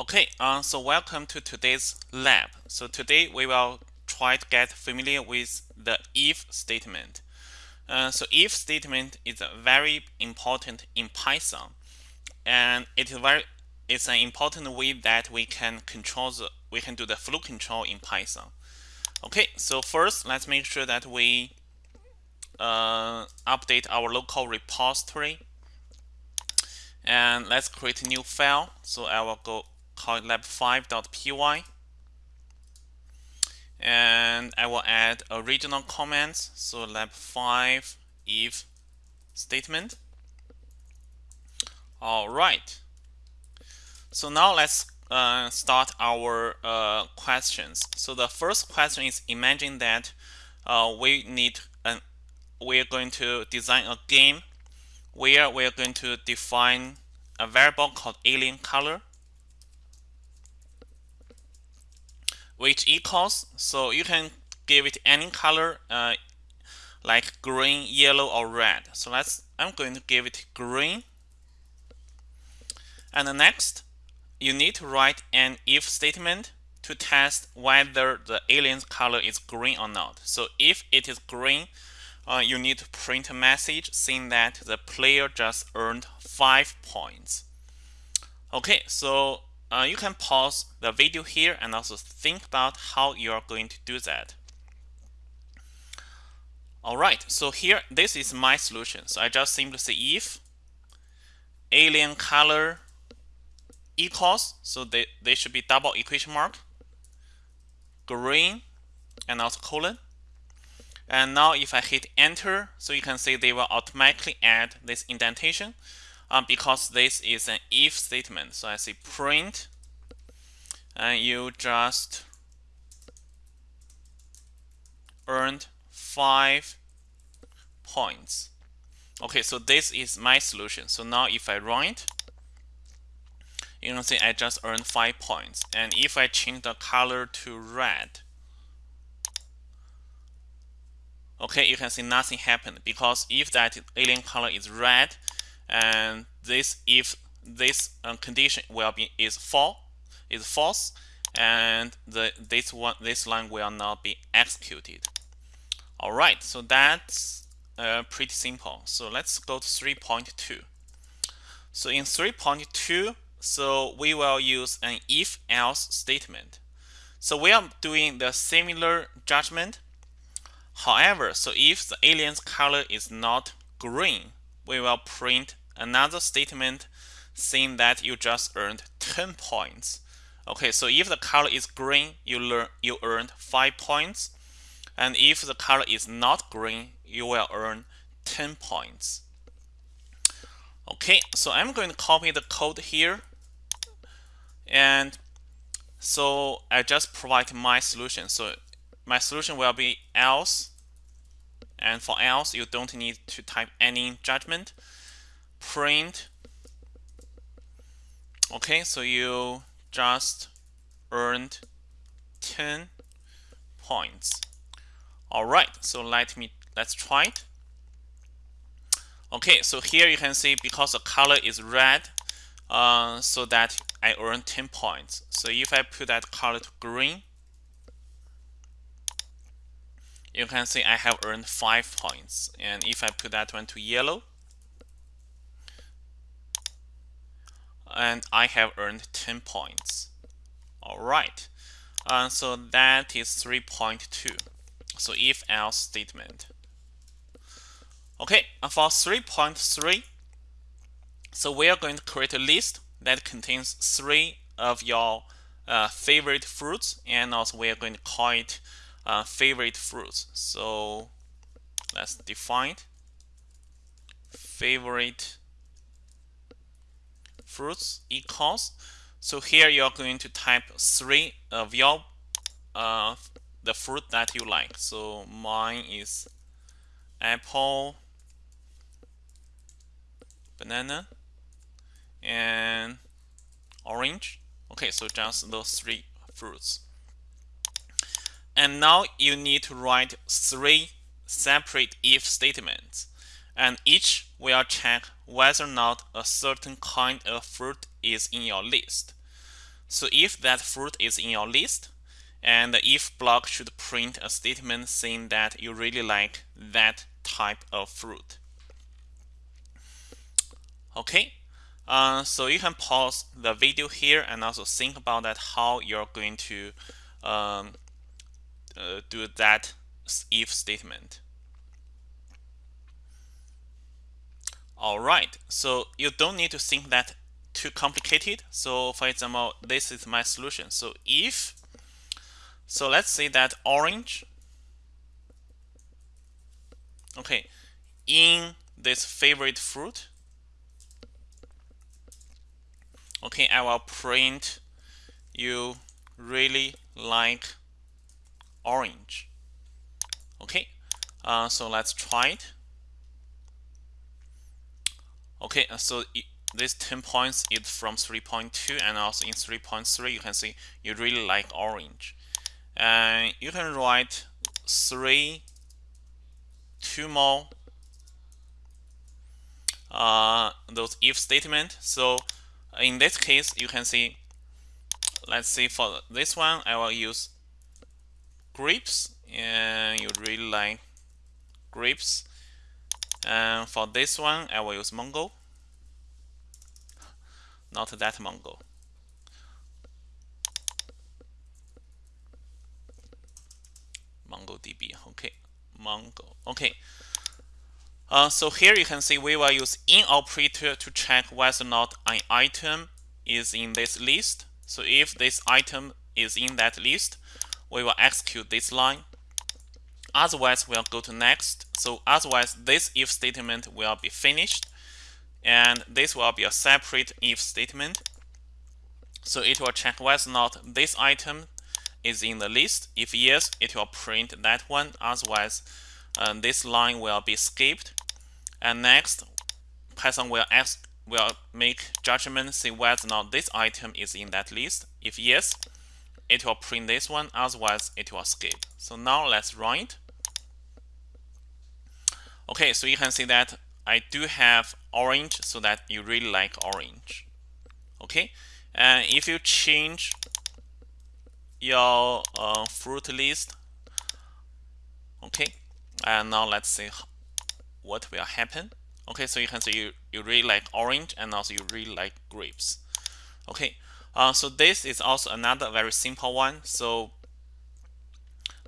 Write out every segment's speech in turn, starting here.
Okay, uh, so welcome to today's lab. So today we will try to get familiar with the if statement. Uh, so if statement is very important in Python, and it is very it's an important way that we can control the we can do the flow control in Python. Okay, so first let's make sure that we uh, update our local repository and let's create a new file. So I will go call it lab5.py and I will add original comments. So lab5 if statement. All right. So now let's uh, start our uh, questions. So the first question is imagine that uh, we need an we're going to design a game where we're going to define a variable called alien color which equals so you can give it any color uh, like green yellow or red. So let's I'm going to give it green. And next you need to write an if statement to test whether the alien's color is green or not. So if it is green uh, you need to print a message saying that the player just earned five points. Okay, so uh, you can pause the video here and also think about how you are going to do that. Alright, so here, this is my solution. So I just simply say if alien color equals, so they, they should be double equation mark, green, and also colon. And now if I hit enter, so you can see they will automatically add this indentation um, because this is an if statement. So I say print and you just earned five points. Okay, so this is my solution. So now if I run it, you can see I just earned five points. And if I change the color to red, okay you can see nothing happened because if that alien color is red and this if this um, condition will be is false is false and the this one this line will not be executed. All right so that's uh, pretty simple. So let's go to 3.2 so in 3.2 so we will use an if else statement. So we are doing the similar judgment. However, so if the alien's color is not green, we will print another statement saying that you just earned 10 points. Okay, so if the color is green, you learn you earned 5 points. And if the color is not green, you will earn 10 points. Okay, so I'm going to copy the code here. And so I just provide my solution. So my solution will be else and for else you don't need to type any judgment print. Okay so you just earned 10 points. All right so let me let's try it. Okay so here you can see because the color is red uh, so that I earn 10 points. So if I put that color to green you can see I have earned 5 points. And if I put that one to yellow, and I have earned 10 points. Alright, uh, so that is 3.2. So if else statement. Okay, for 3.3, so we are going to create a list that contains three of your uh, favorite fruits, and also we are going to call it uh, favorite fruits. So let's define favorite fruits equals. So here you're going to type three of your uh, the fruit that you like. So mine is apple, banana, and orange. Okay, so just those three fruits. And now you need to write three separate if statements, and each will check whether or not a certain kind of fruit is in your list. So if that fruit is in your list, and the if block should print a statement saying that you really like that type of fruit. Okay, uh, so you can pause the video here and also think about that how you're going to um, uh, do that if statement. All right, so you don't need to think that too complicated. So for example, this is my solution. So if, so let's say that orange, okay, in this favorite fruit, okay, I will print you really like orange. Okay, uh, so let's try it. Okay, uh, so it, this 10 points is from 3.2 and also in 3.3 you can see you really like orange. And you can write three, two more uh, those if statement. So in this case, you can see, let's see for this one, I will use grapes and you really like grapes. And for this one, I will use Mongo. Not that Mongo. MongoDB. Okay, Mongo. Okay. Uh, so here you can see we will use in operator to check whether or not an item is in this list. So if this item is in that list, we will execute this line. Otherwise, we'll go to next. So otherwise, this if statement will be finished. And this will be a separate if statement. So it will check whether or not this item is in the list. If yes, it will print that one. Otherwise, uh, this line will be skipped. And next, Python will ask will make judgment see whether or not this item is in that list. If yes, it will print this one, otherwise it will skip. So now let's run it. Okay, so you can see that I do have orange so that you really like orange. Okay, and if you change your uh, fruit list, okay, and now let's see what will happen. Okay, so you can see you, you really like orange and also you really like grapes. Okay, uh, so this is also another very simple one. So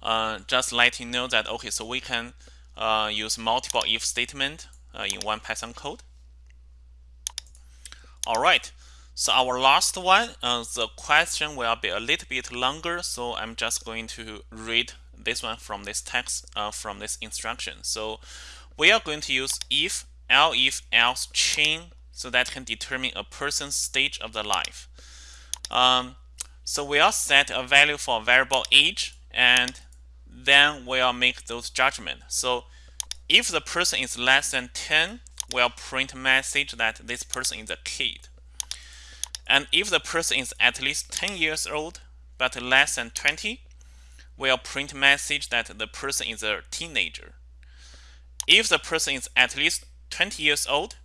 uh, just let you know that, okay, so we can uh, use multiple if statement uh, in one Python code. All right, so our last one, uh, the question will be a little bit longer. So I'm just going to read this one from this text, from this instruction. So we are going to use if, elif, else chain so that can determine a person's stage of the life. Um, so we'll set a value for variable age and then we'll make those judgments. So if the person is less than 10, we'll print message that this person is a kid. And if the person is at least 10 years old but less than 20, we'll print message that the person is a teenager. If the person is at least 20 years old,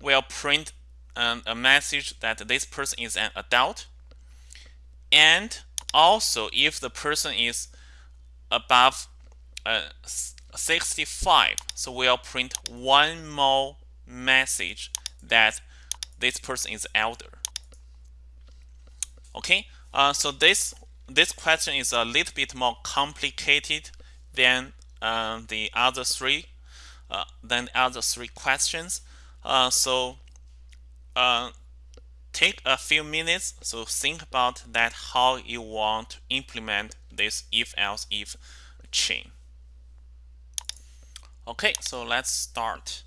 we'll print um, a message that this person is an adult. And also, if the person is above uh, 65, so we'll print one more message that this person is elder. Okay, uh, so this this question is a little bit more complicated than uh, the other three uh, than the other three questions. Uh, so uh, take a few minutes so think about that how you want to implement this if else if chain. Okay so let's start.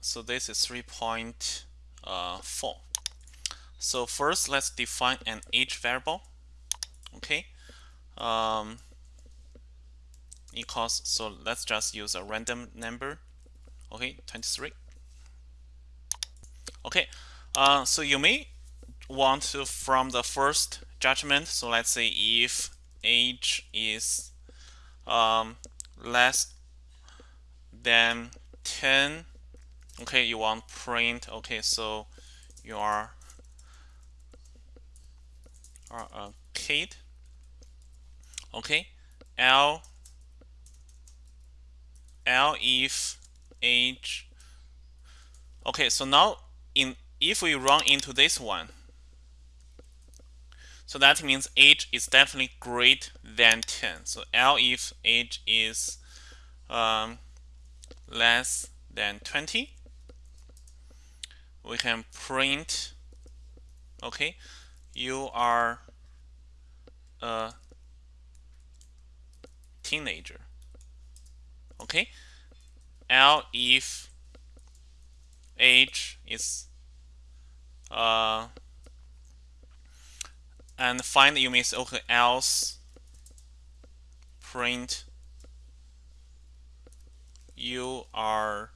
So this is 3.4 uh, so first let's define an age variable okay? Um, equals so let's just use a random number okay? 23 Okay, uh, so you may want to from the first judgment. So let's say if age is um, less than 10, okay, you want print. Okay, so you are are a kid okay L elif age okay so now in if we run into this one so that means age is definitely greater than 10 so elif age is um, less than 20 we can print okay you are a teenager okay? elif age is uh, and find you means okay else. Print. You are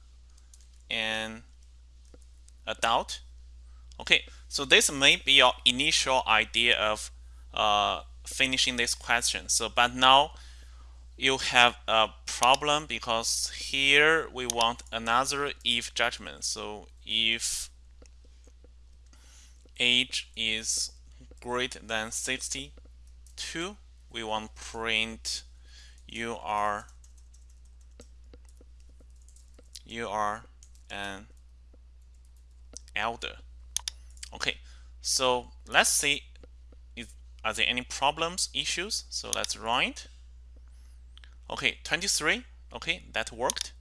an adult. Okay so this may be your initial idea of uh, finishing this question. So but now you have a problem because here we want another if judgment. So if age is greater than 62 we want print you are you are an elder. Okay so let's see is, are there any problems issues? So let's it okay 23 okay that worked.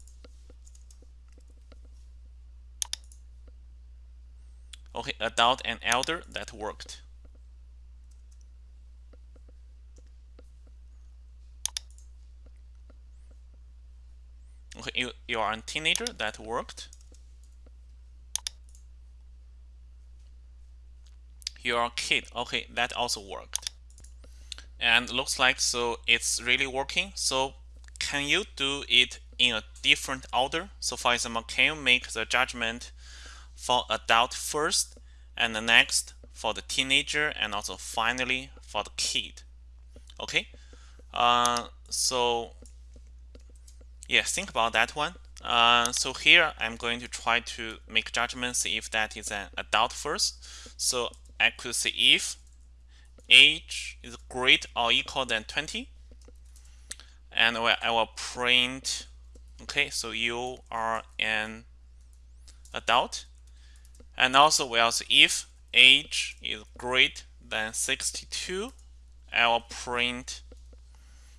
Okay adult and elder that worked. Okay you, you are a teenager that worked. You're a kid okay that also worked and looks like so it's really working. So can you do it in a different order? So for example can you make the judgment for adult first and the next for the teenager and also finally for the kid? Okay? Uh, so yeah think about that one. Uh, so here I'm going to try to make judgments if that is an adult first. So I could say if age is greater or equal than 20 and I will print okay so you are an adult. And also we also if age is greater than 62 I will print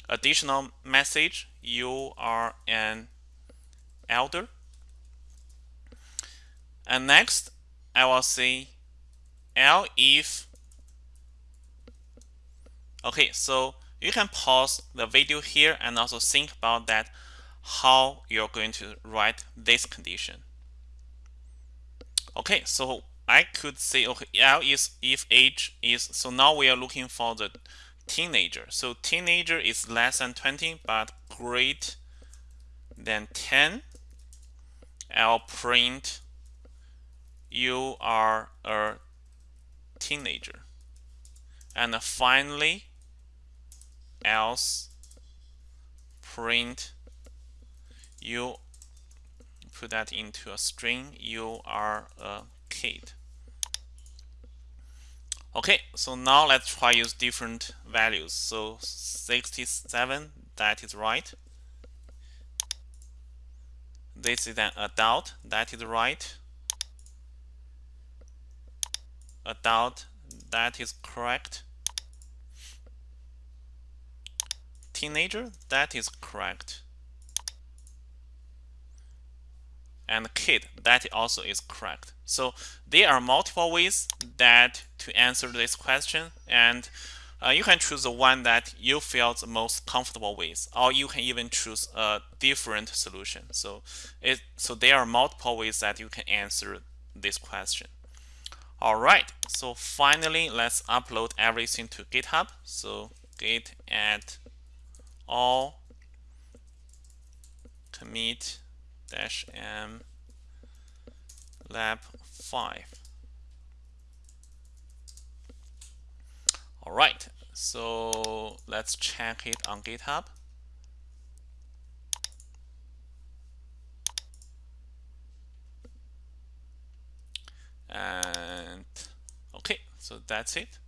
additional message you are an elder. And next I will say L if okay so you can pause the video here and also think about that how you're going to write this condition. Okay so I could say okay L is if age is so now we are looking for the teenager. So teenager is less than 20 but great than 10 I'll print you are a teenager. And finally else print you put that into a string you are a kid. Okay so now let's try use different values. So 67 that is right. This is an adult that is right. Adult that is correct teenager that is correct. And kid that also is correct. So there are multiple ways that to answer this question and uh, you can choose the one that you feel the most comfortable with or you can even choose a different solution. So it so there are multiple ways that you can answer this question. All right so finally let's upload everything to github. So git add all commit dash m lab 5 all right so let's check it on github. And okay so that's it